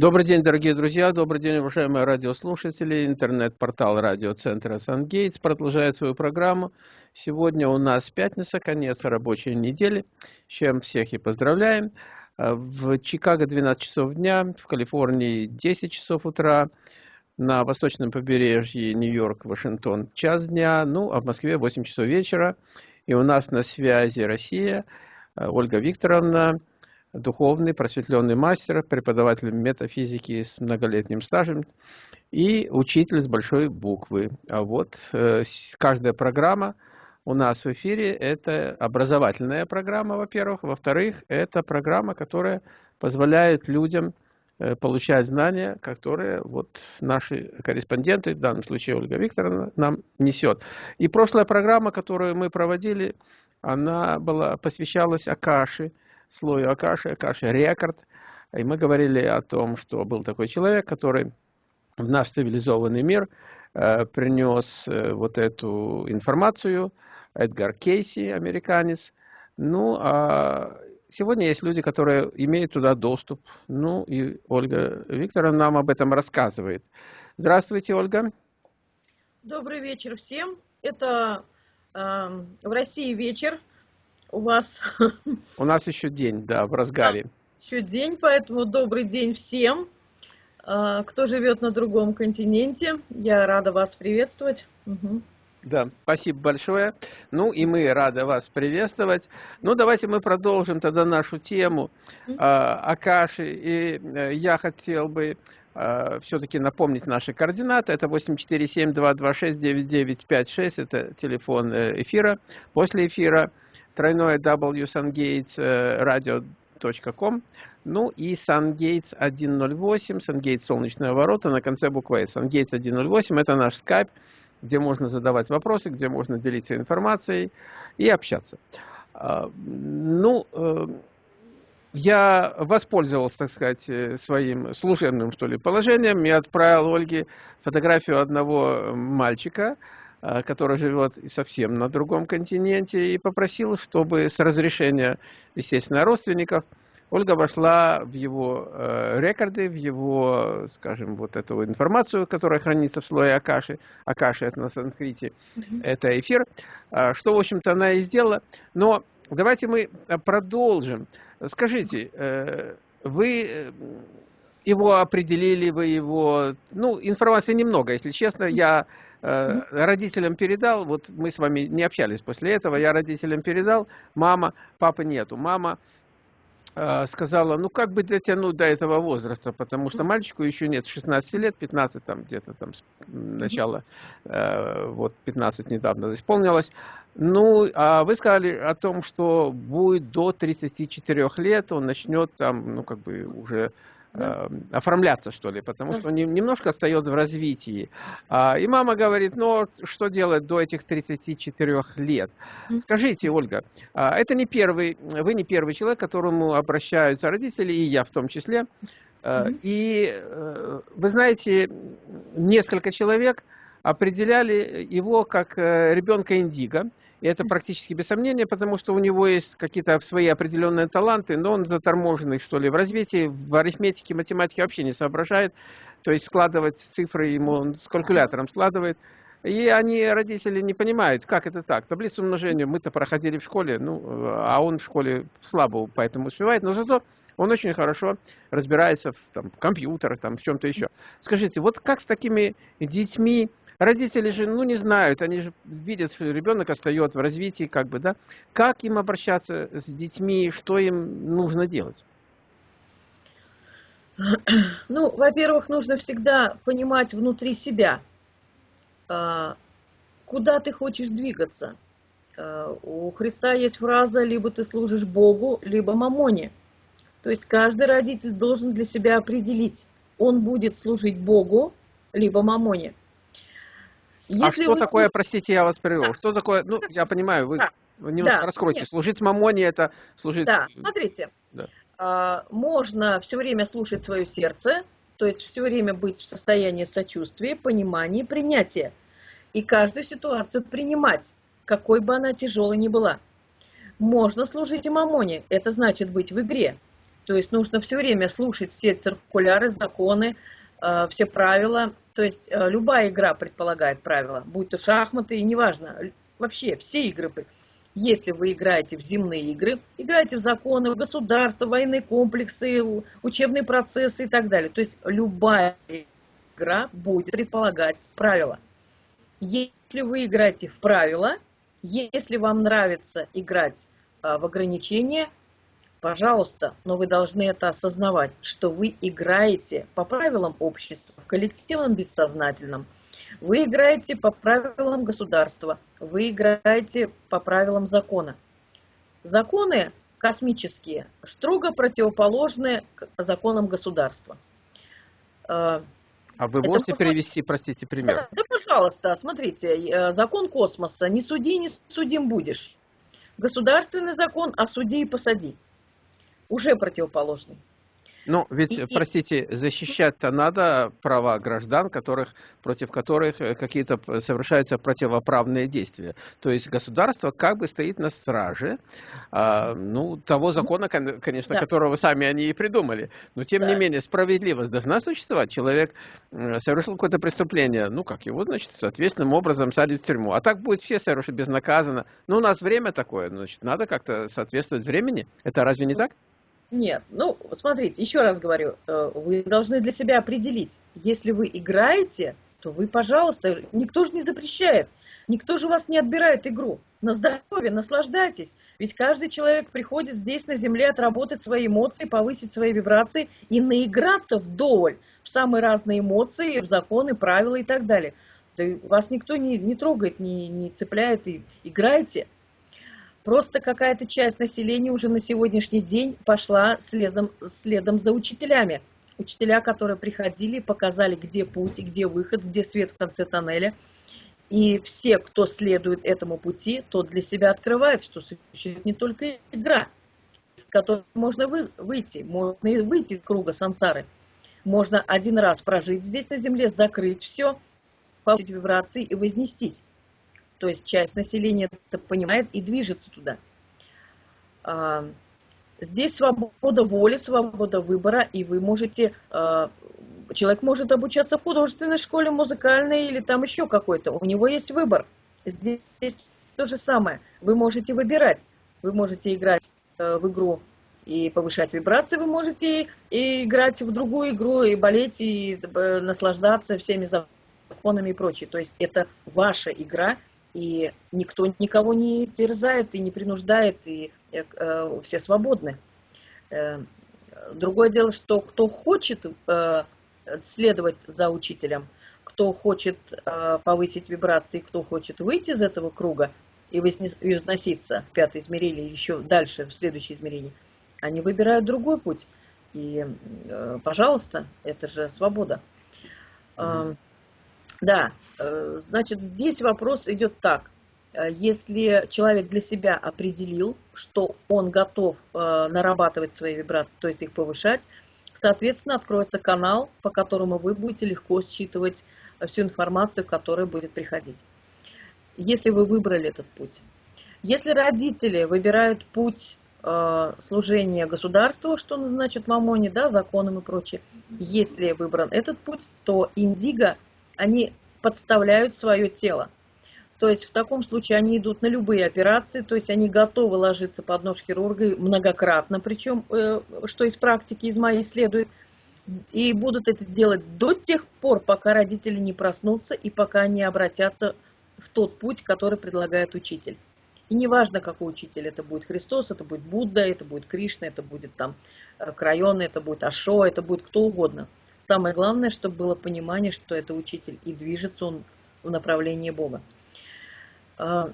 Добрый день, дорогие друзья, добрый день, уважаемые радиослушатели. Интернет-портал радиоцентра «Сангейтс» продолжает свою программу. Сегодня у нас пятница, конец рабочей недели, с чем всех и поздравляем. В Чикаго 12 часов дня, в Калифорнии 10 часов утра, на восточном побережье Нью-Йорк, Вашингтон час дня, ну, а в Москве 8 часов вечера. И у нас на связи Россия, Ольга Викторовна, духовный, просветленный мастер, преподаватель метафизики с многолетним стажем и учитель с большой буквы. А вот э, каждая программа у нас в эфире – это образовательная программа, во-первых. Во-вторых, это программа, которая позволяет людям э, получать знания, которые вот наши корреспонденты, в данном случае Ольга Викторовна, нам несет. И прошлая программа, которую мы проводили, она была, посвящалась Акаши, слою Акаши, Акаши рекорд. И мы говорили о том, что был такой человек, который в наш цивилизованный мир э, принес э, вот эту информацию, Эдгар Кейси, американец. Ну, а сегодня есть люди, которые имеют туда доступ. Ну, и Ольга Викторовна нам об этом рассказывает. Здравствуйте, Ольга. Добрый вечер всем. Это э, в России вечер, у вас... У нас еще день, да, в разгаре. Да, еще день, поэтому добрый день всем, а, кто живет на другом континенте. Я рада вас приветствовать. Угу. Да, спасибо большое. Ну и мы рады вас приветствовать. Ну давайте мы продолжим тогда нашу тему э, Акаши. И э, я хотел бы э, все-таки напомнить наши координаты. Это 847-226-9956, это телефон э, эфира. После эфира тройное wsungatesradio.com, ну и SunGates 108, SunGates солнечные ворота на конце буквы S. SunGates 108 это наш скайп, где можно задавать вопросы, где можно делиться информацией и общаться. А, ну, э, я воспользовался, так сказать, э, своим служебным, что ли, положением и отправил Ольге фотографию одного мальчика, Э, который живет совсем на другом континенте, и попросил, чтобы с разрешения, естественно, родственников, Ольга вошла в его э, рекорды, в его, скажем, вот эту информацию, которая хранится в слое Акаши. Акаши это на санскрите, mm -hmm. это эфир. Э, что, в общем-то, она и сделала. Но давайте мы продолжим. Скажите, э, вы э, его определили, вы его... Ну, информации немного, если честно. Я Э, родителям передал, вот мы с вами не общались после этого, я родителям передал, мама, папы нету. Мама э, сказала, ну как бы дотянуть до этого возраста, потому что мальчику еще нет 16 лет, 15 там где-то там начало, э, вот 15 недавно исполнилось. Ну, а вы сказали о том, что будет до 34 лет, он начнет там, ну как бы уже да. Эм, оформляться, что ли, потому что он немножко остается в развитии. А, и мама говорит, ну, что делать до этих 34 лет? Скажите, Ольга, а, это не первый, вы не первый человек, к которому обращаются родители, и я в том числе. И э, вы знаете, несколько человек определяли его как э, ребенка индиго. Это практически без сомнения, потому что у него есть какие-то свои определенные таланты, но он заторможенный, что ли, в развитии, в арифметике, математике вообще не соображает. То есть складывать цифры ему он с калькулятором складывает. И они, родители, не понимают, как это так. Таблицу умножения мы-то проходили в школе, ну, а он в школе слабо поэтому успевает, но зато он очень хорошо разбирается в, там, в компьютерах, там, в чем-то еще. Скажите, вот как с такими детьми Родители же, ну, не знают, они же видят, что ребенок остается в развитии, как бы, да. Как им обращаться с детьми, что им нужно делать? Ну, во-первых, нужно всегда понимать внутри себя, а, куда ты хочешь двигаться. А, у Христа есть фраза «либо ты служишь Богу, либо мамоне». То есть каждый родитель должен для себя определить, он будет служить Богу, либо мамоне. А Если а что такое, простите, я вас прерву, что такое, ну, я понимаю, вы да. немножко да. раскройте, Нет. служить мамоне это служить... Да, смотрите, да. А, можно все время слушать свое сердце, то есть все время быть в состоянии сочувствия, понимания, принятия. И каждую ситуацию принимать, какой бы она тяжелой ни была. Можно служить и мамоне, это значит быть в игре. То есть нужно все время слушать все циркуляры, законы, э, все правила. То есть э, любая игра предполагает правила, будь то шахматы, неважно, вообще все игры. Если вы играете в земные игры, играете в законы, в государство, военные комплексы, учебные процессы и так далее. То есть любая игра будет предполагать правила. Если вы играете в правила, если вам нравится играть а, в ограничения, пожалуйста, но вы должны это осознавать, что вы играете по правилам общества, в коллективном бессознательном. Вы играете по правилам государства, вы играете по правилам закона. Законы космические строго противоположны законам государства. А, а вы можете Это, привести, простите, пример? Да, да, пожалуйста, смотрите, э, закон космоса, не суди, не судим будешь. Государственный закон, а суди и посади. Уже противоположный. Ну, ведь, и, простите, защищать-то надо права граждан, которых, против которых э, какие-то совершаются противоправные действия. То есть государство как бы стоит на страже, а, ну, того закона, конечно, да. которого сами они и придумали. Но, тем да. не менее, справедливость должна существовать. Человек совершил какое-то преступление, ну, как его, значит, соответственным образом садят в тюрьму. А так будет все совершить безнаказанно. Ну, у нас время такое, значит, надо как-то соответствовать времени. Это разве не так? Нет, ну, смотрите, еще раз говорю, э, вы должны для себя определить, если вы играете, то вы, пожалуйста, никто же не запрещает, никто же вас не отбирает игру. На здоровье, наслаждайтесь, ведь каждый человек приходит здесь на земле отработать свои эмоции, повысить свои вибрации и наиграться вдоволь в самые разные эмоции, в законы, правила и так далее. Да вас никто не, не трогает, не, не цепляет, и играйте. Просто какая-то часть населения уже на сегодняшний день пошла следом, следом за учителями. Учителя, которые приходили, показали, где путь, где выход, где свет в конце тоннеля. И все, кто следует этому пути, тот для себя открывает, что существует не только игра, из которой можно выйти, можно выйти из круга сансары. Можно один раз прожить здесь на земле, закрыть все, получить вибрации и вознестись то есть часть населения это понимает и движется туда. А, здесь свобода воли, свобода выбора, и вы можете, а, человек может обучаться в художественной школе, музыкальной или там еще какой-то, у него есть выбор. Здесь то же самое, вы можете выбирать, вы можете играть э, в игру и повышать вибрации, вы можете и играть в другую игру, и болеть, и э, наслаждаться всеми законами и прочее. То есть это ваша игра, и никто никого не терзает и не принуждает, и э, э, все свободны. Э, другое дело, что кто хочет э, следовать за учителем, кто хочет э, повысить вибрации, кто хочет выйти из этого круга и возноситься в пятое измерение еще дальше, в следующее измерение, они выбирают другой путь. И, э, пожалуйста, это же свобода. Mm-hmm. Да, э, значит, здесь вопрос идет так. Э, если человек для себя определил, что он готов э, нарабатывать свои вибрации, то есть их повышать, соответственно, откроется канал, по которому вы будете легко считывать всю информацию, которая будет приходить. Если вы выбрали этот путь. Если родители выбирают путь служения государству, что значит мамоне, да, законам и прочее, если выбран этот путь, то индиго – они подставляют свое тело. То есть в таком случае они идут на любые операции, то есть они готовы ложиться под нож хирурга многократно, причем, э, что из практики, из моей следует, и будут это делать до тех пор, пока родители не проснутся и пока не обратятся в тот путь, который предлагает учитель. И неважно, какой учитель, это будет Христос, это будет Будда, это будет Кришна, это будет там э, Крайон, это будет Ашо, это будет кто угодно – Самое главное, чтобы было понимание, что это учитель, и движется он в направлении Бога. А,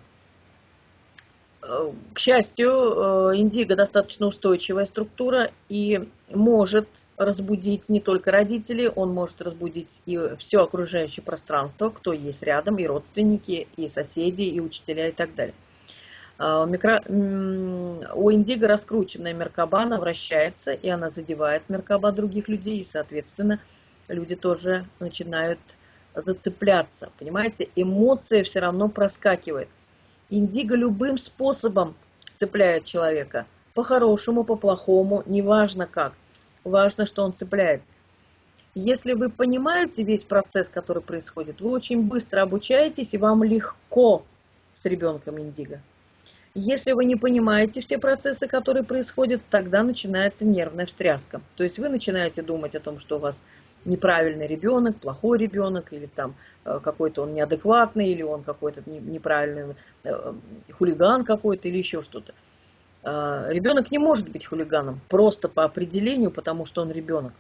э, к счастью, э, индиго достаточно устойчивая структура и может разбудить не только родителей, он может разбудить и все окружающее пространство, кто есть рядом, и родственники, и соседи, и учителя, и так далее. А, микро... У индиго раскрученная меркаба, она вращается, и она задевает меркаба других людей, и, соответственно, люди тоже начинают зацепляться. Понимаете, эмоция все равно проскакивает. Индиго любым способом цепляет человека. по-хорошему, по-плохому, неважно как. Важно, что он цепляет. Если вы понимаете весь процесс, который происходит, вы очень быстро обучаетесь, и вам легко с ребенком индиго. Если вы не понимаете все процессы, которые происходят, тогда начинается нервная встряска. То есть вы начинаете думать о том, что у вас неправильный ребенок, плохой ребенок, или там э, какой-то он неадекватный, или он какой-то неправильный э, хулиган какой-то, или еще что-то. А, ребенок не может быть хулиганом просто по определению, потому что он ребенок.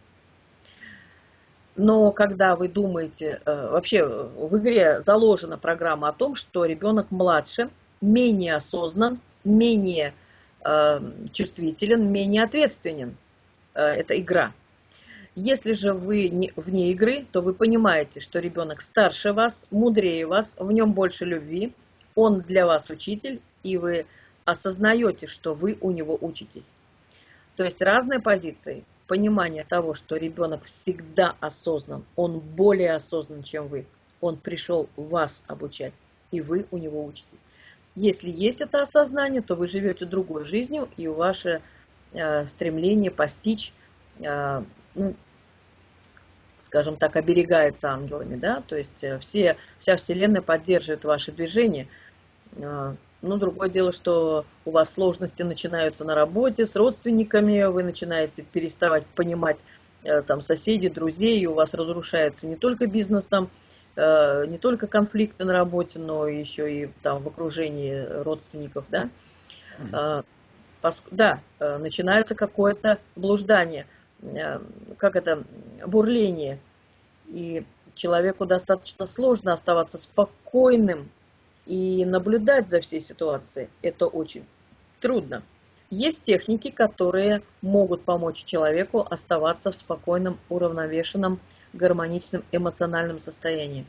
Но когда вы думаете, э, вообще в игре заложена программа о том, что ребенок младше, менее осознан, менее чувствителен, менее ответственен. Это игра. Если же вы не, вне игры, то вы понимаете, что ребенок старше вас, мудрее вас, в нем больше любви, он для вас учитель, и вы осознаете, что вы у него учитесь. То есть разные позиции, понимание того, что ребенок всегда осознан, он более осознан, чем вы, он пришел вас обучать, и вы у него учитесь. Если есть это осознание, то вы живете другой жизнью, и ваше э, стремление постичь э, ну, скажем так, оберегается ангелами, да, то есть э, все, вся Вселенная поддерживает ваши движения. А, ну, другое дело, что у вас сложности начинаются на работе, с родственниками, вы начинаете переставать понимать э, там соседей, друзей, и у вас разрушается не только бизнес там, э, не только конфликты на работе, но еще и там в окружении родственников, да. А, да, начинается какое-то блуждание – Э, как это, бурление. И человеку достаточно сложно оставаться спокойным и наблюдать за всей ситуацией. Это очень трудно. Есть техники, которые могут помочь человеку оставаться в спокойном, уравновешенном, гармоничном эмоциональном состоянии.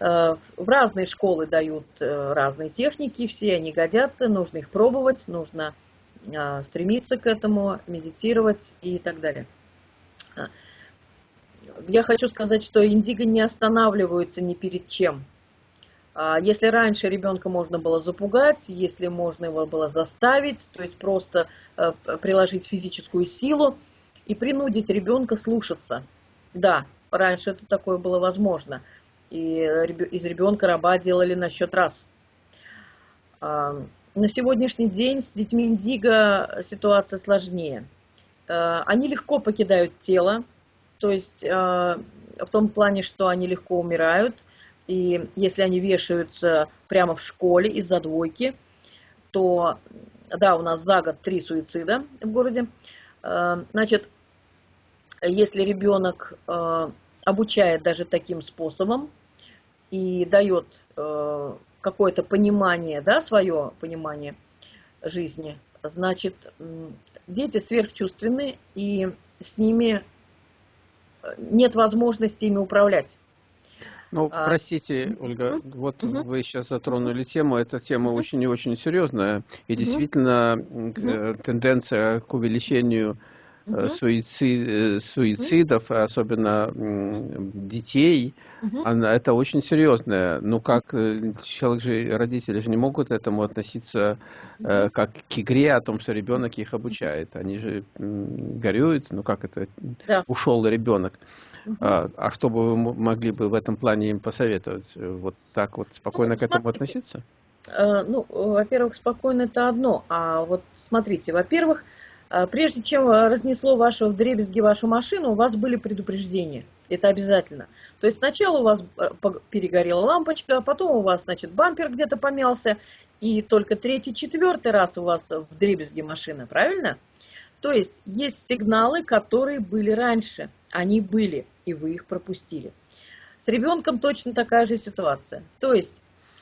Э, в разные школы дают э, разные техники, все они годятся, нужно их пробовать, нужно а, стремиться к этому, медитировать и так далее. Я хочу сказать, что индиго не останавливаются ни перед чем. Если раньше ребенка можно было запугать, если можно его было заставить, то есть просто э, приложить физическую силу и принудить ребенка слушаться. Да, раньше это такое было возможно. И из ребенка раба делали на счет раз на сегодняшний день с детьми индиго ситуация сложнее. Э, они легко покидают тело, то есть э, в том плане, что они легко умирают, и если они вешаются прямо в школе из-за двойки, то, да, у нас за год три суицида в городе. Значит, если ребенок обучает даже таким способом и дает какое-то понимание, да, свое понимание жизни, значит, дети сверхчувственны, и с ними э, нет возможности ими управлять. Ну, а, простите, Ольга, угу, вот угу. вы сейчас затронули тему, эта тема угу. очень и очень серьезная, и угу. действительно угу. тенденция к увеличению угу. суицид, э, суицидов, угу. особенно детей, угу. она, это очень серьезное. Ну, как человек же, родители же не могут к этому относиться угу. как к игре о том, что ребенок их обучает. Они же горюют, ну как это, да. ушел ребенок. Угу. А, а что бы вы могли бы в этом плане им посоветовать? Вот так вот спокойно ну, к этому относиться? Ну, во-первых, спокойно это одно. А вот смотрите, во-первых, прежде чем разнесло вашего в дребезги вашу машину, у вас были предупреждения. Это обязательно. То есть сначала у вас э, перегорела лампочка, а потом у вас, значит, бампер где-то помялся, и только третий, четвертый раз у вас в дребезги машина, правильно? То есть есть сигналы, которые были раньше. Они были, и вы их пропустили. С ребенком точно такая же ситуация. То есть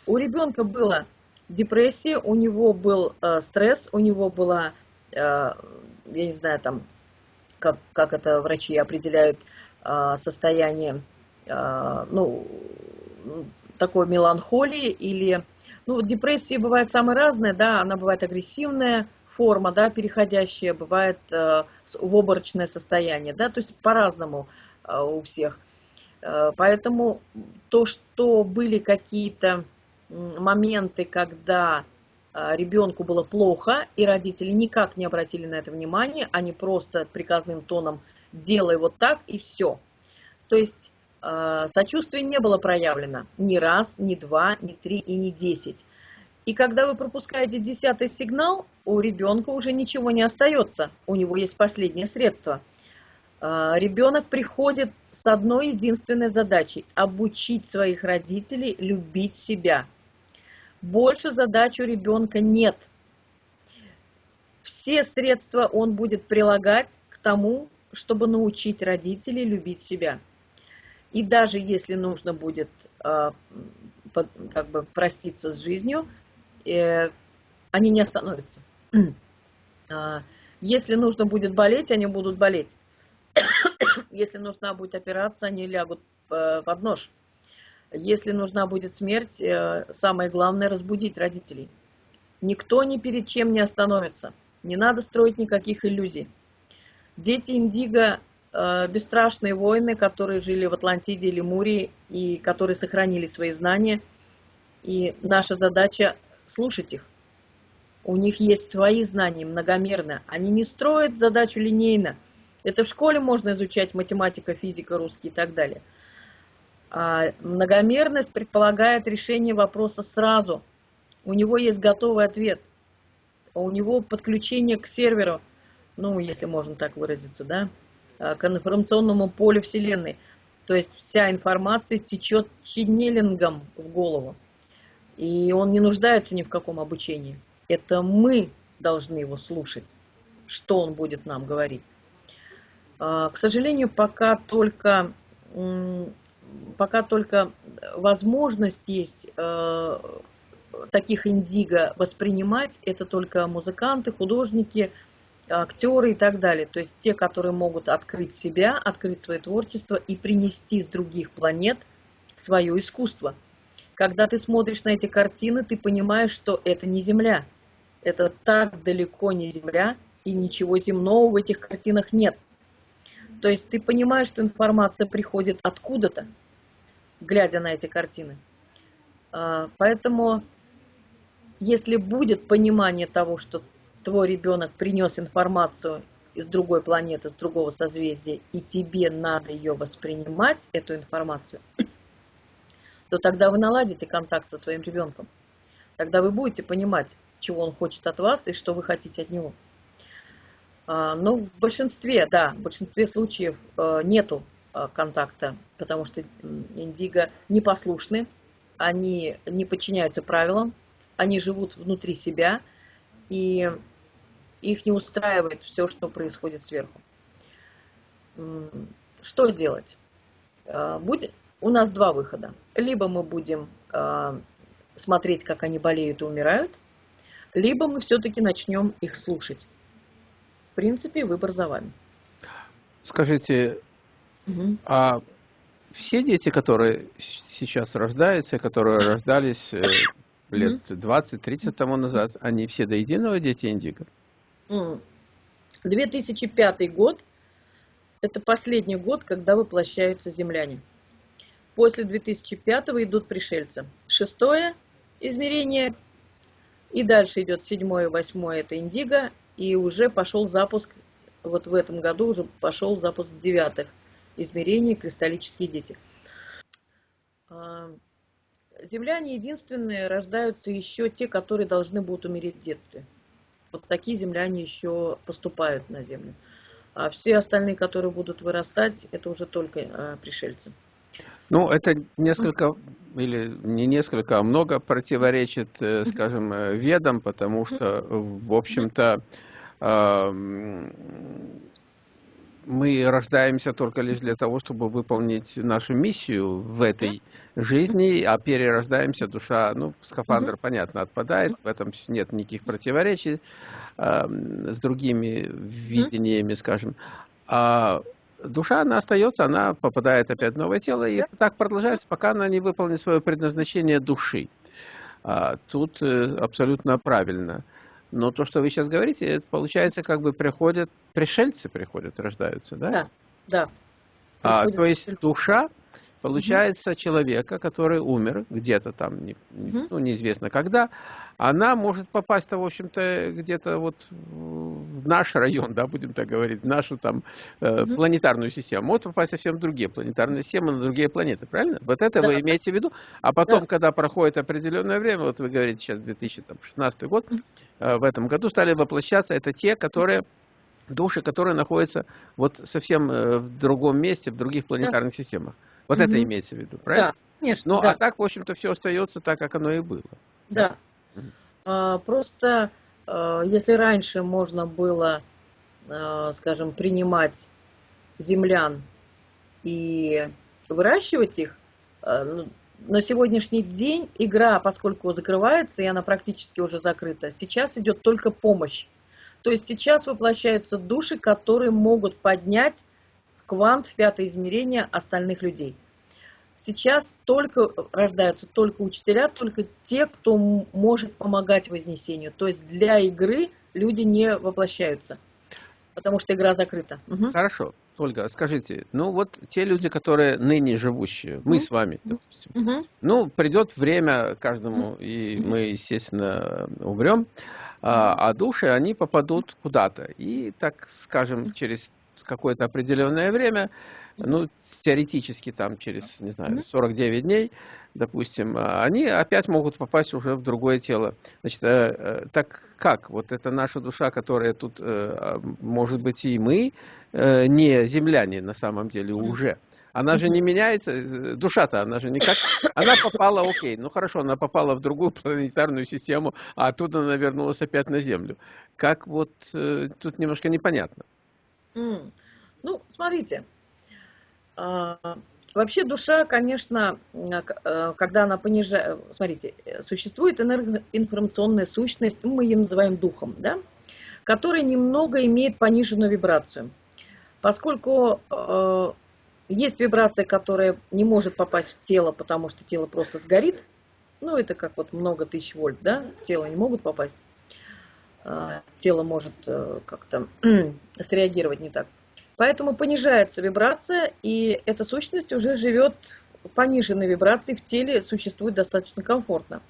у ребенка была депрессия, у него был э, стресс, у него была я не знаю, там, как, как это врачи определяют э, состояние, э, ну, такой меланхолии или, ну, депрессии бывает самые разные, да, она бывает агрессивная форма, да, переходящая, бывает в обморочное состояние, да, то есть по-разному у всех. Поэтому то, что были какие-то моменты, когда ребенку было плохо, и родители никак не обратили на это внимание, они просто приказным тоном «делай вот так» и все. То есть а, сочувствие не было проявлено ни раз, ни два, ни три и ни десять. И когда вы пропускаете десятый сигнал, у ребенка уже ничего не остается, у него есть последнее средство. А, ребенок приходит с одной единственной задачей – обучить своих родителей любить себя. Больше задач у ребенка нет. Все средства он будет прилагать к тому, чтобы научить родителей любить себя. И даже если нужно будет а, как бы проститься с жизнью, э, они не остановятся. А, если нужно будет болеть, они будут болеть. Если нужна будет операция, они лягут э, под нож. Если нужна будет смерть, э, самое главное разбудить родителей. Никто ни перед чем не остановится. Не надо строить никаких иллюзий. Дети Индиго э, бесстрашные воины, которые жили в Атлантиде или Мурии и которые сохранили свои знания. И наша задача слушать их. У них есть свои знания, многомерно. Они не строят задачу линейно. Это в школе можно изучать математика, физика, русский и так далее. А многомерность предполагает решение вопроса сразу. У него есть готовый ответ. У него подключение к серверу, ну, если можно так выразиться, да, а, к информационному полю Вселенной. То есть вся информация течет ченнелингом в голову. И он не нуждается ни в каком обучении. Это мы должны его слушать, что он будет нам говорить. А, к сожалению, пока только, пока только возможность есть э, таких индиго воспринимать, это только музыканты, художники, актеры и так далее. То есть те, которые могут открыть себя, открыть свое творчество и принести с других планет свое искусство. Когда ты смотришь на эти картины, ты понимаешь, что это не Земля. Это так далеко не Земля, и ничего земного в этих картинах нет. То есть ты понимаешь, что информация приходит откуда-то, глядя на эти картины. А, поэтому, если будет понимание того, что твой ребенок принес информацию из другой планеты, из другого созвездия, и тебе надо ее воспринимать, эту информацию, то тогда вы наладите контакт со своим ребенком. Тогда вы будете понимать, чего он хочет от вас и что вы хотите от него. А, но в большинстве, да, в большинстве случаев э, нету э, контакта, потому что индиго непослушны, они не подчиняются правилам, они живут внутри себя, и их не устраивает все, что происходит сверху. Что делать? Э, у нас два выхода. Либо мы будем смотреть, как они болеют и умирают, либо мы все-таки начнем их слушать. В принципе, выбор за вами. Скажите, угу. а все дети, которые сейчас рождаются, которые рождались э, лет 20-30 тому назад, они все до единого дети Индиго? 2005 год – это последний год, когда воплощаются земляне. После 2005 идут пришельцы. Шестое измерение, и дальше идет седьмое, восьмое, это индиго, и уже пошел запуск, вот в этом году уже пошел запуск девятых измерений, кристаллические дети. А, земляне единственные, рождаются еще те, которые должны будут умереть в детстве. Вот такие земляне еще поступают на Землю. А все остальные, которые будут вырастать, это уже только а, пришельцы. Ну, это несколько, или не несколько, а много противоречит, э, скажем, э, ведам, потому что, в общем-то, мы рождаемся только лишь для того, чтобы выполнить нашу миссию в этой жизни, а перерождаемся, душа, ну, скафандр, понятно, отпадает, в этом нет никаких противоречий э, с другими видениями, скажем. А душа, она остается, она попадает опять в новое тело, и так продолжается, пока она не выполнит свое предназначение души. А, тут э, абсолютно правильно. Но то, что вы сейчас говорите, это получается, как бы приходят, пришельцы приходят, рождаются, да? Да, да. А, то есть душа получается, человека, который умер где-то там, не, ну, неизвестно когда, она может попасть-то, в общем-то, где-то вот в наш район, да, будем так говорить, в нашу там э, планетарную систему. Может попасть совсем другие планетарные системы, на другие планеты, правильно? Вот это да. вы имеете в виду? А потом, да. когда проходит определенное время, вот вы говорите сейчас 2016 год, э, в этом году стали воплощаться, это те, которые души, которые находятся вот совсем э, в другом месте, в других планетарных да. системах. Вот угу. это имеется в виду, правильно? Да, конечно. Ну, да. а так, в общем-то, все остается так, как оно и было. Да. А, просто, а, если раньше можно было, а, скажем, принимать землян и выращивать их, ну, на сегодняшний день игра, поскольку закрывается, и она практически уже закрыта, сейчас идет только помощь. То есть сейчас воплощаются души, которые могут поднять квант в пятое измерение остальных людей. Сейчас только рождаются только учителя, только те, кто может помогать вознесению. То есть для игры люди не воплощаются, потому что игра закрыта. Угу. Хорошо. Ольга, скажите, ну вот те люди, которые ныне живущие, мы mm с вами, допустим, mm ну придет время каждому, mm и мы, естественно, умрем, а, а души, они попадут куда-то. И, так скажем, через какое-то определенное время, ну, теоретически там через, не знаю, 49 дней, допустим, а, они опять могут попасть уже в другое тело. Значит, э, э, так как? Вот это наша душа, которая тут, э, а, может быть, и мы, не земляне на самом деле уже. Она же не меняется, душа-то, она же никак... Она попала, окей, ну хорошо, она попала в другую планетарную систему, а оттуда она вернулась опять на Землю. Как вот тут немножко непонятно. Ну, смотрите, а, вообще душа, конечно, э, когда она понижает... Смотрите, существует энергоинформационная сущность, ну, мы ее называем духом, да, которая немного имеет пониженную вибрацию. Поскольку есть вибрация, которая не может попасть в тело, потому что тело просто сгорит, ну, это как вот много тысяч вольт, да, тело не могут попасть, тело может э, как-то среагировать не так. Поэтому понижается вибрация, и эта сущность уже живет в пониженной вибрации, в теле существует достаточно комфортно.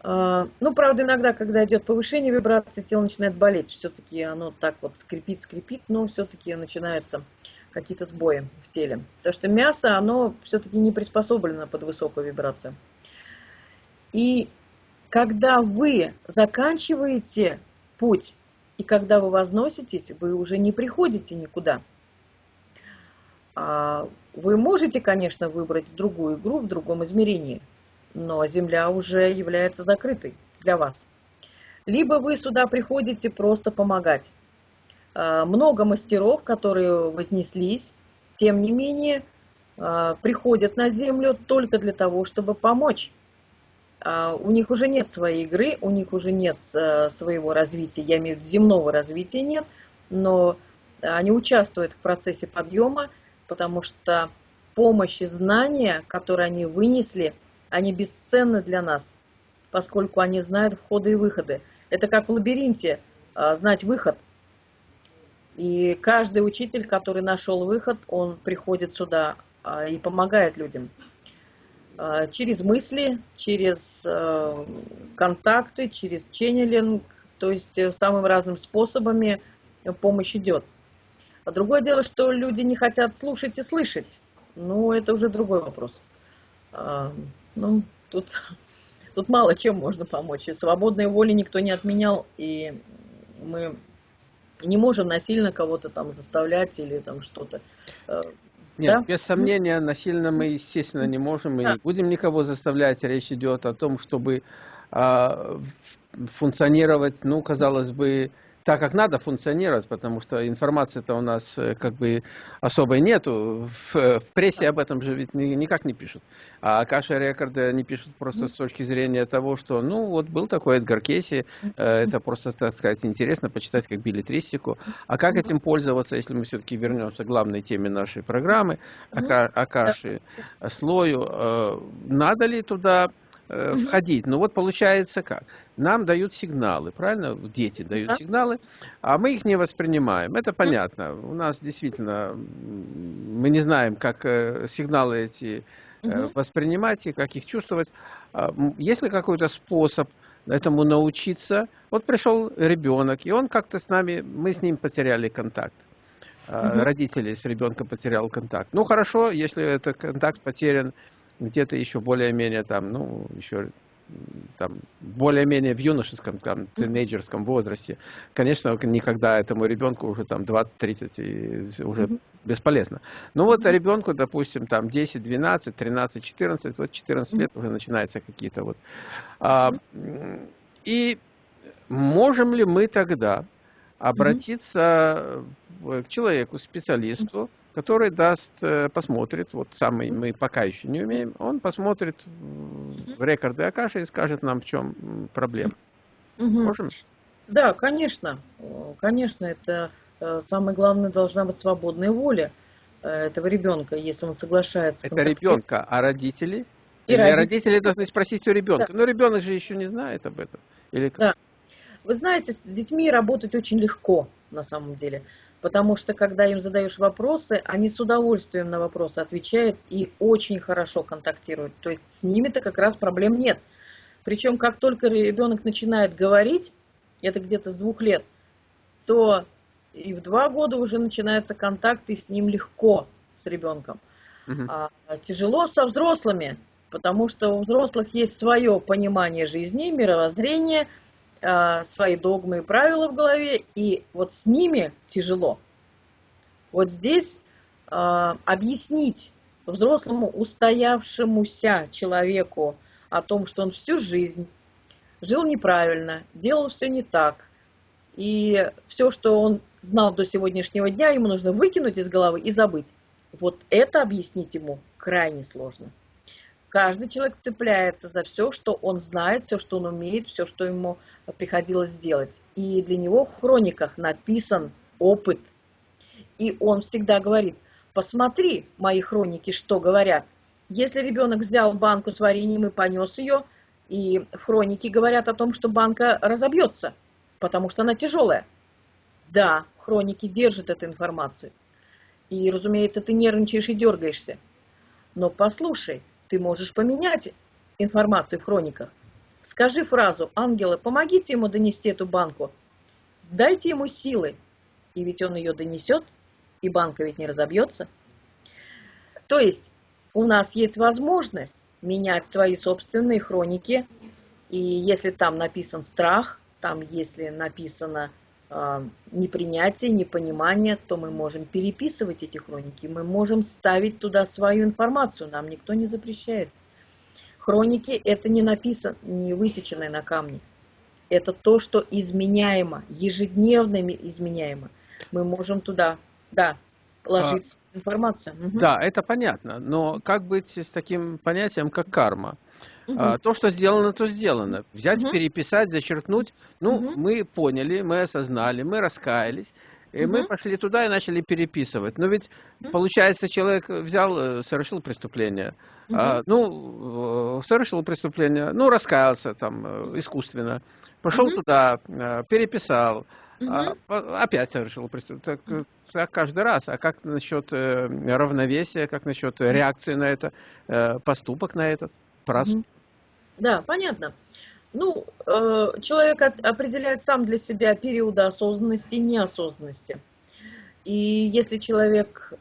А, ну, правда, иногда, когда идет повышение вибрации, тело начинает болеть. Все-таки оно так вот скрипит, скрипит, но все-таки начинаются какие-то сбои в теле. Потому что мясо, оно все-таки не приспособлено под высокую вибрацию. И когда вы заканчиваете путь и когда вы возноситесь, вы уже не приходите никуда. А, вы можете, конечно, выбрать другую игру в другом измерении, но Земля уже является закрытой для вас. Либо вы сюда приходите просто помогать. А, много мастеров, которые вознеслись, тем не менее, а, приходят на Землю только для того, чтобы помочь. А, у них уже нет своей игры, у них уже нет э, своего развития, я имею в виду земного развития нет, но они участвуют в процессе подъема, потому что помощь и знания, которые они вынесли, они бесценны для нас, поскольку они знают входы и выходы. Это как в лабиринте, а, знать выход. И каждый учитель, который нашел выход, он приходит сюда а, и помогает людям. А, через мысли, через э, контакты, через ченнелинг, то есть э, самыми разными способами помощь идет. А другое дело, что люди не хотят слушать и слышать. Ну, это уже другой вопрос. А, ну, тут, тут мало чем можно помочь. Свободной воли никто не отменял, и мы не можем насильно кого-то там заставлять или там что-то. Э, нет, да? без сомнения, насильно мы, естественно, не можем Мы да. не будем никого заставлять. Речь идет о том, чтобы а, функционировать, ну, казалось бы, так, как надо функционировать, потому что информации-то у нас э, как бы особой нету. В, в прессе об этом же ведь никак не пишут. А Каша Рекорды не пишут просто с точки зрения того, что, ну, вот был такой Эдгар Кейси, э, это просто, так сказать, интересно почитать как билетристику. А как этим пользоваться, если мы все-таки вернемся к главной теме нашей программы, о Каше, слою? Э, надо ли туда э, входить. Но вот получается как? Нам дают сигналы, правильно? Дети дают сигналы, а мы их не воспринимаем. Это понятно. У нас действительно, мы не знаем, как э, сигналы эти э, воспринимать и как их чувствовать. А, есть ли какой-то способ этому научиться? Вот пришел ребенок, и он как-то с нами, мы с ним потеряли контакт. Угу. Родители с ребенком потерял контакт. Ну хорошо, если этот контакт потерян где-то еще более-менее там, ну, еще там, более-менее в юношеском, там, тинейджерском возрасте, конечно, никогда этому ребенку уже там 20-30 уже mm -hmm. бесполезно. Ну вот ребенку, допустим, там 10, 12, 13, 14, вот 14 лет уже начинаются какие-то вот. А, и можем ли мы тогда обратиться к человеку, специалисту, который даст, э, посмотрит, вот самый мы пока еще не умеем, он посмотрит в рекорды Акаши и скажет нам, в чем проблема. Угу. Можем? Да, конечно. Конечно, это э, самое главное должна быть свободная воля э, этого ребенка, если он соглашается. Это ребенка, а родители? И Или родители... родители должны спросить у ребенка. Да. Но ребенок же еще не знает об этом. Или как? Да. Вы знаете, с детьми работать очень легко на самом деле. Потому что, когда им задаешь вопросы, они с удовольствием на вопросы отвечают и очень хорошо контактируют. То есть с ними-то как раз проблем нет. Причем, как только ребенок начинает говорить, это где-то с двух лет, то и в два года уже начинается контакт, и с ним легко, с ребенком. Угу. А, тяжело со взрослыми, потому что у взрослых есть свое понимание жизни, мировоззрение – свои догмы и правила в голове, и вот с ними тяжело. Вот здесь э, объяснить взрослому устоявшемуся человеку о том, что он всю жизнь жил неправильно, делал все не так, и все, что он знал до сегодняшнего дня, ему нужно выкинуть из головы и забыть. Вот это объяснить ему крайне сложно. Каждый человек цепляется за все, что он знает, все, что он умеет, все, что ему приходилось делать. И для него в хрониках написан опыт. И он всегда говорит, посмотри мои хроники, что говорят. Если ребенок взял банку с вареньем и понес ее, и в хронике говорят о том, что банка разобьется, потому что она тяжелая. Да, хроники держат эту информацию. И, разумеется, ты нервничаешь и дергаешься. Но послушай, ты можешь поменять информацию в хрониках. Скажи фразу «Ангелы, помогите ему донести эту банку». Дайте ему силы, и ведь он ее донесет, и банка ведь не разобьется. То есть у нас есть возможность менять свои собственные хроники, и если там написан страх, там если написано э, непринятие, непонимание, то мы можем переписывать эти хроники, мы можем ставить туда свою информацию, нам никто не запрещает. Хроники – это не написано, не высеченное на камне. Это то, что изменяемо, ежедневно изменяемо. Мы можем туда, да, ложить а, информацию. Угу. Да, это понятно. Но как быть с таким понятием, как карма? Угу. А, то, что сделано, то сделано. Взять, угу. переписать, зачеркнуть. Ну, угу. мы поняли, мы осознали, мы раскаялись. И угу. мы пошли туда и начали переписывать. Но ведь, получается, человек взял, э, совершил преступление. Угу. А, ну, совершил преступление, ну, раскаялся там э, искусственно, пошел угу. туда, э, переписал, угу. а, опять совершил преступление. Так, так каждый раз. А как насчет э, равновесия, как насчет реакции на это, э, поступок на этот? Прас... Угу. Да, понятно. Ну, э, человек определяет сам для себя периоды осознанности и неосознанности. И если человек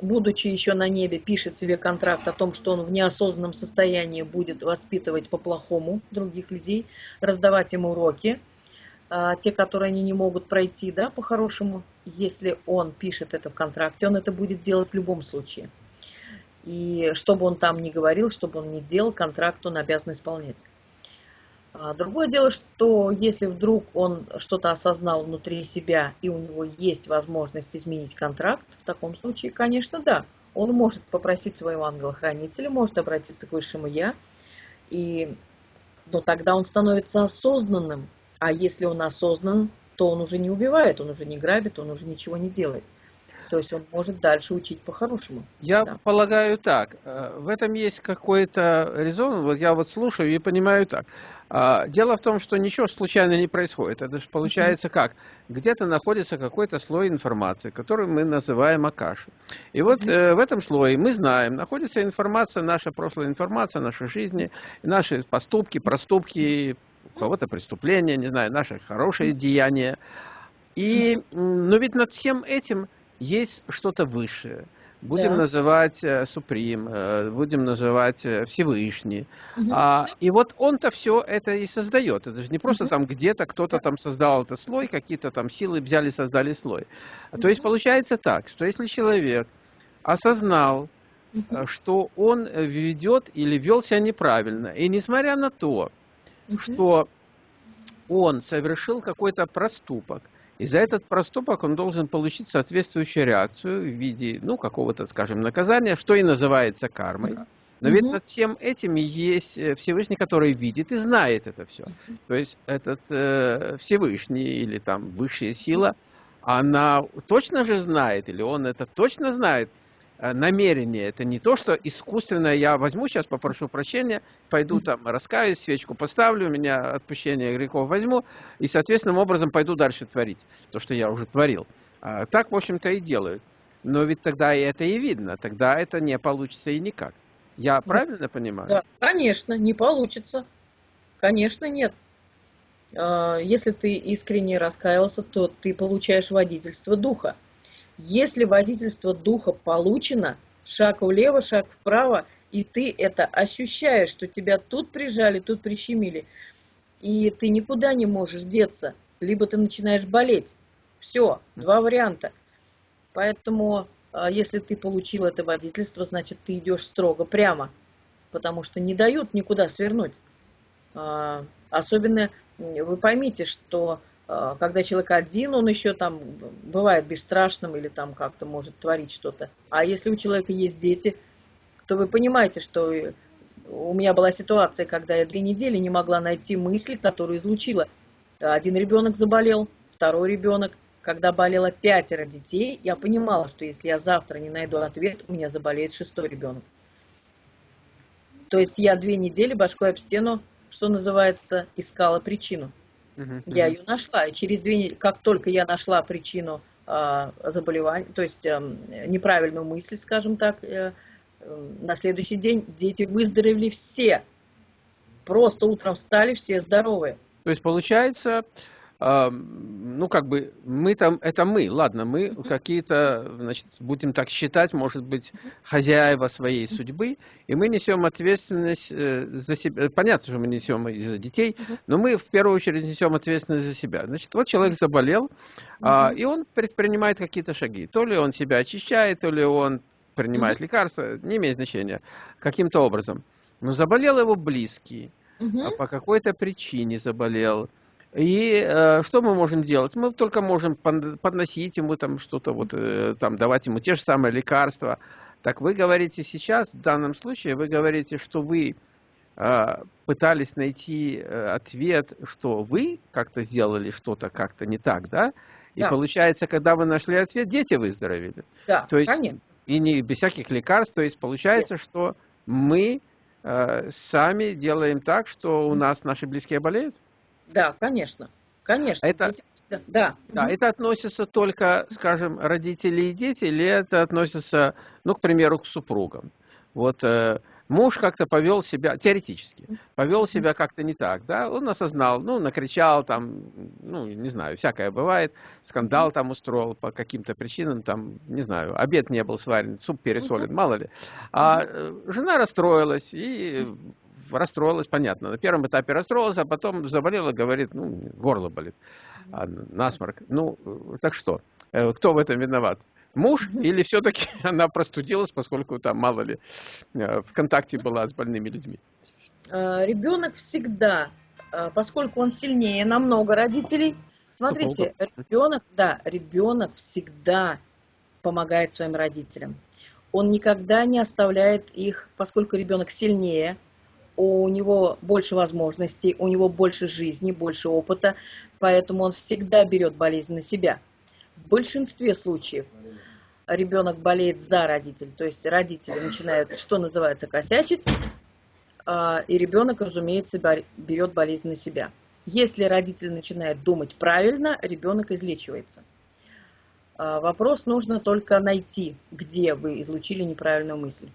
будучи еще на небе, пишет себе контракт о том, что он в неосознанном состоянии будет воспитывать по-плохому других людей, раздавать им уроки, а, те, которые они не могут пройти, да, по-хорошему, если он пишет это в контракте, он это будет делать в любом случае. И что бы он там ни говорил, что бы он ни делал, контракт он обязан исполнять. А, другое дело, что если вдруг он что-то осознал внутри себя и у него есть возможность изменить контракт, в таком случае, конечно, да, он может попросить своего ангела-хранителя, может обратиться к высшему Я, и, но тогда он становится осознанным. А если он осознан, то он уже не убивает, он уже не грабит, он уже ничего не делает. То есть он может дальше учить по-хорошему. Я да. полагаю так. Э, в этом есть какой-то резон. Вот я вот слушаю и понимаю так. А, дело в том, что ничего случайно не происходит. Это же получается как? Где-то находится какой-то слой информации, который мы называем Акаши. И вот э, в этом слое мы знаем, находится информация, наша прошлая информация, нашей жизни, наши поступки, проступки, у кого-то преступления, не знаю, наши хорошие деяния. И, но ведь над всем этим есть что-то высшее. Будем да. называть э, Суприм, э, будем называть э, Всевышний. Угу. А, и вот он-то все это и создает. Это же не просто угу. там где-то кто-то там создал этот слой, какие-то там силы взяли, создали слой. Угу. То есть получается так, что если человек осознал, угу. что он ведет или вел себя неправильно, и несмотря на то, угу. что он совершил какой-то проступок, и за этот проступок он должен получить соответствующую реакцию в виде, ну, какого-то, скажем, наказания, что и называется кармой. Но ведь над всем этим есть э, Всевышний, который видит и знает это все. То есть этот э, Всевышний или там высшая сила, она точно же знает, или он это точно знает, намерение. Это не то, что искусственно я возьму сейчас, попрошу прощения, пойду там раскаюсь, свечку поставлю, меня отпущение грехов возьму, и соответственным образом пойду дальше творить то, что я уже творил. А, так, в общем-то, и делают. Но ведь тогда и это и видно, тогда это не получится и никак. Я правильно понимаю? Да, конечно, не получится. Конечно, нет. А, если ты искренне раскаялся, то ты получаешь водительство духа. Если водительство духа получено, шаг влево, шаг вправо, и ты это ощущаешь, что тебя тут прижали, тут прищемили, и ты никуда не можешь деться, либо ты начинаешь болеть. Все, два варианта. Поэтому, а, если ты получил это водительство, значит, ты идешь строго прямо, потому что не дают никуда свернуть. А, особенно вы поймите, что когда человек один, он еще там бывает бесстрашным или там как-то может творить что-то. А если у человека есть дети, то вы понимаете, что у меня была ситуация, когда я две недели не могла найти мысль, которую излучила. Один ребенок заболел, второй ребенок. Когда болело пятеро детей, я понимала, что если я завтра не найду ответ, у меня заболеет шестой ребенок. То есть я две недели башкой об стену, что называется, искала причину. Угу, я ее нашла, и через две недели, как только я нашла причину э, заболевания, то есть э, неправильную мысль, скажем так, э, э, на следующий день дети выздоровели все. Просто утром встали все здоровые. То есть получается, ну, как бы, мы там, это мы, ладно, мы какие-то, значит, будем так считать, может быть, хозяева своей судьбы, и мы несем ответственность э, за себя. Понятно, что мы несем и за детей, но мы в первую очередь несем ответственность за себя. Значит, вот человек заболел, а, и он предпринимает какие-то шаги. То ли он себя очищает, то ли он принимает лекарства, не имеет значения, каким-то образом. Но заболел его близкий, а по какой-то причине заболел, и э, что мы можем делать? Мы только можем подносить ему там что-то, вот, э, там, давать ему те же самые лекарства. Так вы говорите сейчас, в данном случае, вы говорите, что вы э, пытались найти э, ответ, что вы как-то сделали что-то как-то не так, да? И да. получается, когда вы нашли ответ, дети выздоровели. Да, то есть, конечно. И не без всяких лекарств. То есть получается, yes. что мы э, сами делаем так, что у нас наши близкие болеют? Да, конечно. Конечно. Это, да, да. да, это относится только, скажем, родители и дети, или это относится, ну, к примеру, к супругам? Вот э, муж как-то повел себя, теоретически, повел себя как-то не так, да, он осознал, ну, накричал там, ну, не знаю, всякое бывает, скандал там устроил по каким-то причинам, там, не знаю, обед не был сварен, суп пересолен, мало ли. А э, жена расстроилась и расстроилась, понятно. На первом этапе расстроилась, а потом заболела, говорит, ну, горло болит, а, насморк. Ну, так что, э, кто в этом виноват? Муж или все-таки она простудилась, поскольку там, мало ли, э, в контакте была с больными людьми? Э, Ребенок всегда, поскольку он сильнее намного родителей, смотрите, ребенок, да, ребенок всегда помогает своим родителям. Он никогда не оставляет их, поскольку ребенок сильнее, у него больше возможностей, у него больше жизни, больше опыта, поэтому он всегда берет болезнь на себя. В большинстве случаев. ребенок болеет за родителей, то есть родители начинают, что называется, косячить, а, и ребенок, разумеется, берет болезнь на себя. Если родитель начинает думать правильно, ребенок излечивается. А, вопрос нужно только найти, где вы излучили неправильную мысль.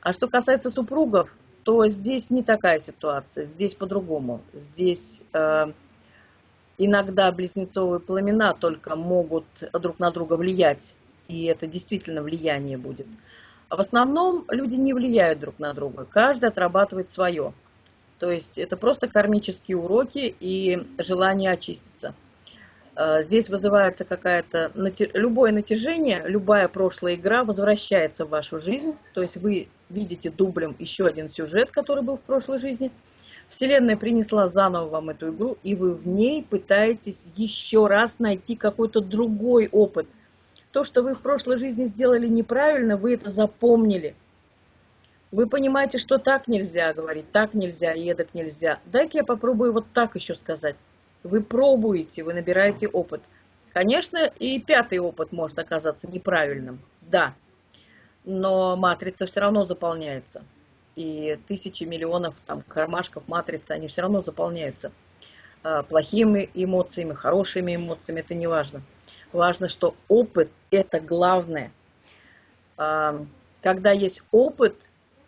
А что касается супругов, то здесь не такая ситуация, здесь по-другому. Здесь э, иногда близнецовые пламена только могут друг на друга влиять, и это действительно влияние будет. А в основном люди не влияют друг на друга, каждый отрабатывает свое. То есть это просто кармические уроки и желание очиститься. Э, здесь вызывается какая-то, любое натяжение, любая прошлая игра возвращается в вашу жизнь. То есть вы видите дублем еще один сюжет, который был в прошлой жизни. Вселенная принесла заново вам эту игру, и вы в ней пытаетесь еще раз найти какой-то другой опыт. То, что вы в прошлой жизни сделали неправильно, вы это запомнили. Вы понимаете, что так нельзя говорить, так нельзя, эдак нельзя. Дай-ка я попробую вот так еще сказать. Вы пробуете, вы набираете опыт. Конечно, и пятый опыт может оказаться неправильным, да, но матрица все равно заполняется. И тысячи миллионов там, кармашков матрицы, они все равно заполняются. А, плохими эмоциями, хорошими эмоциями, это не важно. Важно, что опыт – это главное. А, когда есть опыт,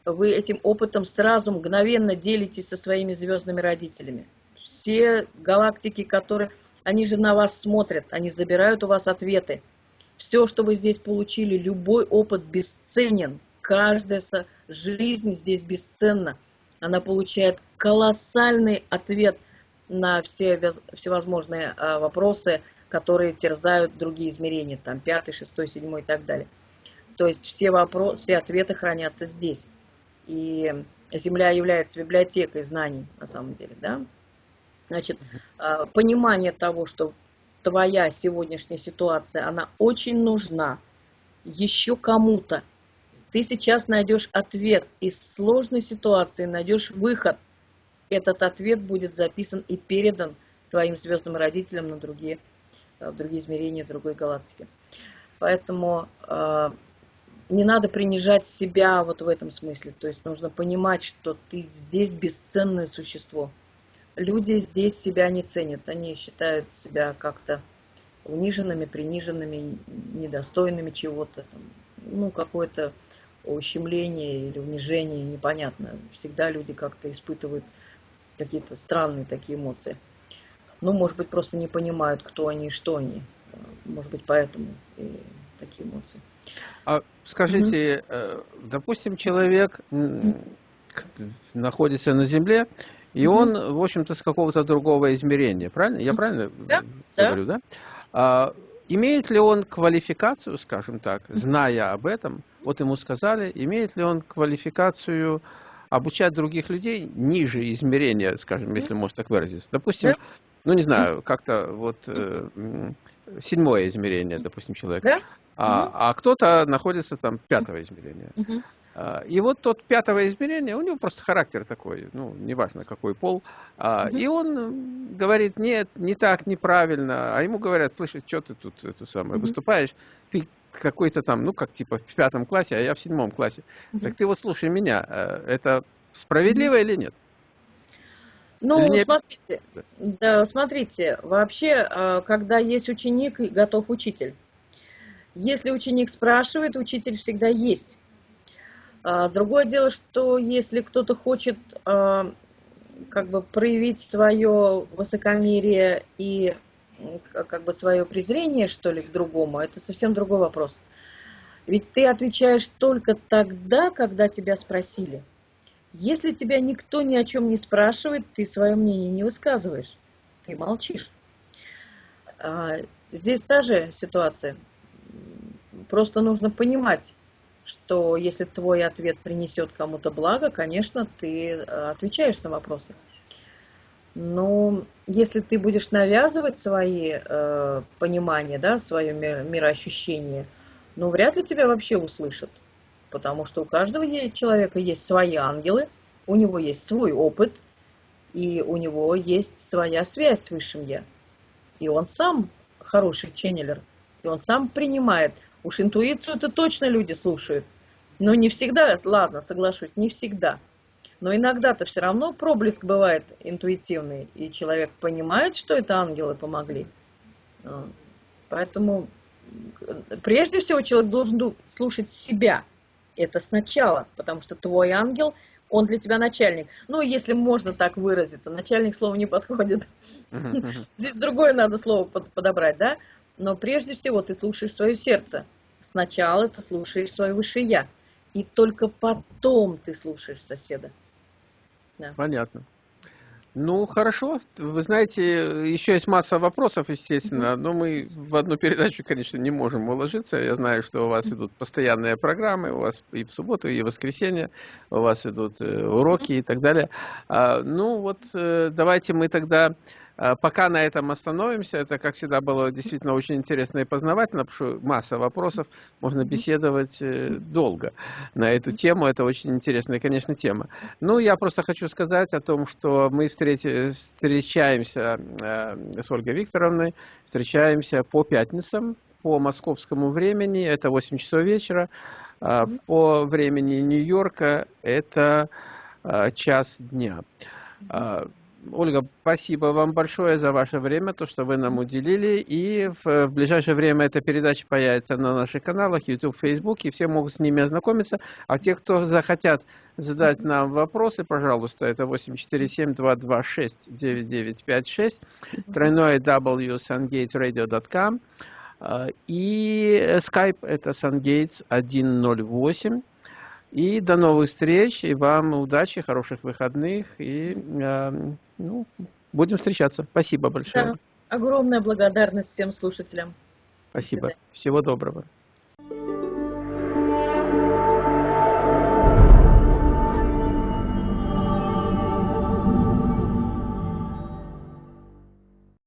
вы этим опытом сразу мгновенно делитесь со своими звездными родителями все галактики, которые, они же на вас смотрят, они забирают у вас ответы. Все, что вы здесь получили, любой опыт бесценен. Каждая жизнь здесь бесценна. Она получает колоссальный ответ на все всевозможные а, вопросы, которые терзают другие измерения, там пятый, шестой, седьмой и так далее. То есть все, вопросы, все ответы хранятся здесь. И Земля является библиотекой знаний, на самом деле, да? Значит, а, понимание того, что твоя сегодняшняя ситуация, она очень нужна еще кому-то. Ты сейчас найдешь ответ из сложной ситуации, найдешь выход. Этот ответ будет записан и передан твоим звездным родителям на другие, в другие измерения, в другой галактике. Поэтому э, не надо принижать себя вот в этом смысле. То есть нужно понимать, что ты здесь бесценное существо люди здесь себя не ценят. Они считают себя как-то униженными, приниженными, недостойными чего-то. Ну, какое-то ущемление или унижение, непонятно. Всегда люди как-то испытывают какие-то странные такие эмоции. Ну, может быть, просто не понимают, кто они и что они. Может быть, поэтому и такие эмоции. А скажите, угу. допустим, человек находится на Земле, и он, в общем-то, с какого-то другого измерения, правильно? Я правильно да, говорю, да? да? А, имеет ли он квалификацию, скажем так, зная об этом, вот ему сказали, имеет ли он квалификацию обучать других людей ниже измерения, скажем, если можно так выразиться. Допустим, да? ну не знаю, как-то вот э, седьмое измерение, допустим, человек. Да? А, а кто-то находится там пятого измерения. Угу. А, и вот тот пятого измерения, у него просто характер такой, ну, неважно какой пол, угу. и он говорит, нет, не так, неправильно, а ему говорят, слышь, что ты тут это самое, угу. выступаешь, ты какой-то там, ну, как типа в пятом классе, а я в седьмом классе. Угу. Так ты вот слушай меня, э, это справедливо угу. или нет? Ну, или смотрите, да, смотрите, вообще, э, когда есть ученик, готов учитель. Если ученик спрашивает, учитель всегда есть. А, другое дело, что если кто-то хочет а, как бы проявить свое высокомерие и как бы свое презрение, что ли, к другому, это совсем другой вопрос. Ведь ты отвечаешь только тогда, когда тебя спросили. Если тебя никто ни о чем не спрашивает, ты свое мнение не высказываешь, ты молчишь. А, здесь та же ситуация. Просто нужно понимать, что если твой ответ принесет кому-то благо, конечно, ты э, отвечаешь на вопросы. Но если ты будешь навязывать свои э, понимания, да, свое мироощущение, ну, вряд ли тебя вообще услышат. Потому что у каждого человека есть свои ангелы, у него есть свой опыт, и у него есть своя связь с Высшим Я. И он сам хороший ченнелер, и он сам принимает Уж интуицию это точно люди слушают. Но не всегда, ладно, соглашусь, не всегда. Но иногда-то все равно проблеск бывает интуитивный, и человек понимает, что это ангелы помогли. А, поэтому прежде всего человек должен слушать себя. Это сначала, потому что твой ангел, он для тебя начальник. Ну, если можно так выразиться, начальник слова не подходит. Здесь другое надо слово подобрать, да? Но прежде всего ты слушаешь свое сердце. Сначала ты слушаешь свое высшее я. И только потом ты слушаешь соседа. Да. Понятно. Ну, хорошо. Вы знаете, еще есть масса вопросов, естественно, но мы в одну передачу, конечно, не можем уложиться. Я знаю, что у вас идут постоянные программы, у вас и в субботу, и в воскресенье, у вас идут э, уроки и так далее. А, ну, вот э, давайте мы тогда пока на этом остановимся. Это, как всегда, было действительно очень интересно и познавательно, потому что масса вопросов, можно беседовать э, долго на эту тему. Это очень интересная, конечно, тема. Ну, я просто хочу сказать о том, что мы встречаемся э, с Ольгой Викторовной, встречаемся по пятницам, по московскому времени, это 8 часов вечера, по времени Нью-Йорка это час дня. Ольга, спасибо вам большое за ваше время, то, что вы нам уделили. И в, в ближайшее время эта передача появится на наших каналах, YouTube, Facebook, и все могут с ними ознакомиться. А те, кто захотят задать нам вопросы, пожалуйста, это 847-226-9956, тройное w sungatesradio.com и Skype это sungates 108. И до новых встреч, и вам удачи, хороших выходных, и э, ну, будем встречаться. Спасибо большое. Да, огромная благодарность всем слушателям. Спасибо. Всего доброго.